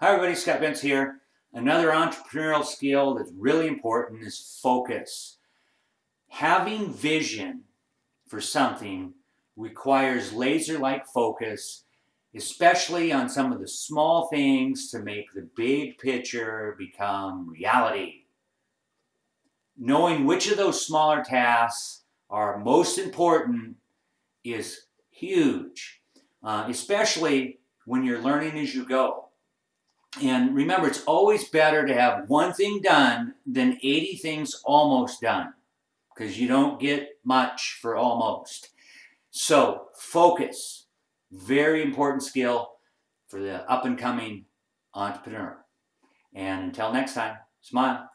Hi everybody, Scott Bentz here. Another entrepreneurial skill that's really important is focus. Having vision for something requires laser-like focus, especially on some of the small things to make the big picture become reality. Knowing which of those smaller tasks are most important is huge, uh, especially when you're learning as you go. And remember, it's always better to have one thing done than 80 things almost done because you don't get much for almost. So focus, very important skill for the up and coming entrepreneur. And until next time, smile.